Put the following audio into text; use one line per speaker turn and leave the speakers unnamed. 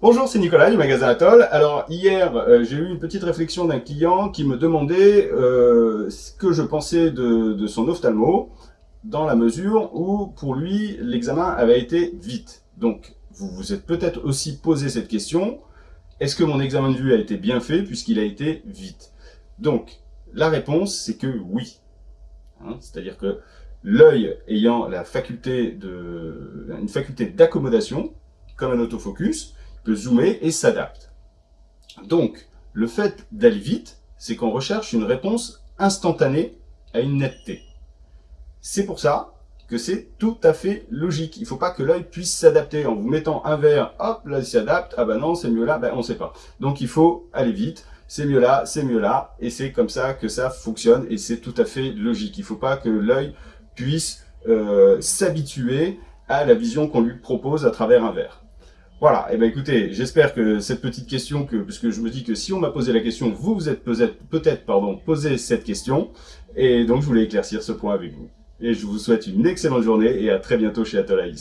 Bonjour, c'est Nicolas du magasin Atoll. Alors hier, euh, j'ai eu une petite réflexion d'un client qui me demandait euh, ce que je pensais de, son ophtalmo, dans la mesure où pour lui, l'examen avait été vite. Donc, vous vous êtes peut-être aussi posé cette question, est-ce que mon examen de vue a été bien fait puisqu'il a été vite? Donc, la réponse, c'est que oui. Hein, c'est-à-dire que l'œil ayant la faculté de, une faculté d'accommodation, comme un autofocus, peut zoomer et s'adapte. Donc, le fait d'aller vite, c'est qu'on recherche une réponse instantanée à une netteté. C'est pour ça que c'est tout à fait logique. Il ne faut pas que l'œil puisse s'adapter. En vous mettant un verre, hop, là il s'adapte, ah ben non, c'est mieux là, ben on ne sait pas. Donc il faut aller vite, c'est mieux là, c'est mieux là, et c'est comme ça que ça fonctionne, et c'est tout à fait logique. Il ne faut pas que l'œil puisse euh, s'habituer à la vision qu'on lui propose à travers un verre. Voilà, et eh ben écoutez, j'espère que cette petite question, que, parce que je me dis que si on m'a posé la question, vous vous êtes peut-être pardon, posé cette question, et donc je voulais éclaircir ce point avec vous. Et je vous souhaite une excellente journée et à très bientôt chez Atoll